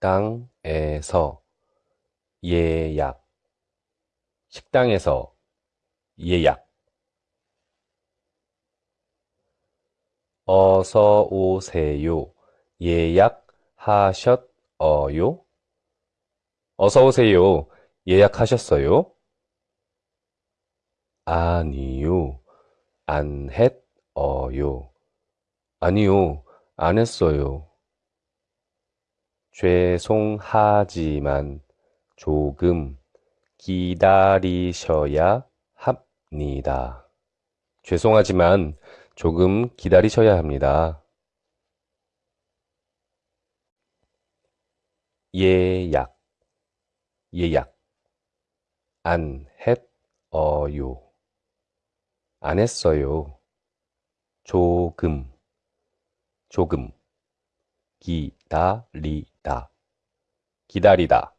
식당에서 예약 식당에서 예약 어서 오세요. 예약하셨어요? 어서 오세요. 예약하셨어요? 아니요. 안 했어요. 아니요. 안 했어요. 죄송하지만 조금 기다리셔야 합니다. 죄송하지만 조금 기다리셔야 합니다. 예약, 예약. 안 했어요. 안 했어요. 조금, 조금. 기 다리다, 기다리다.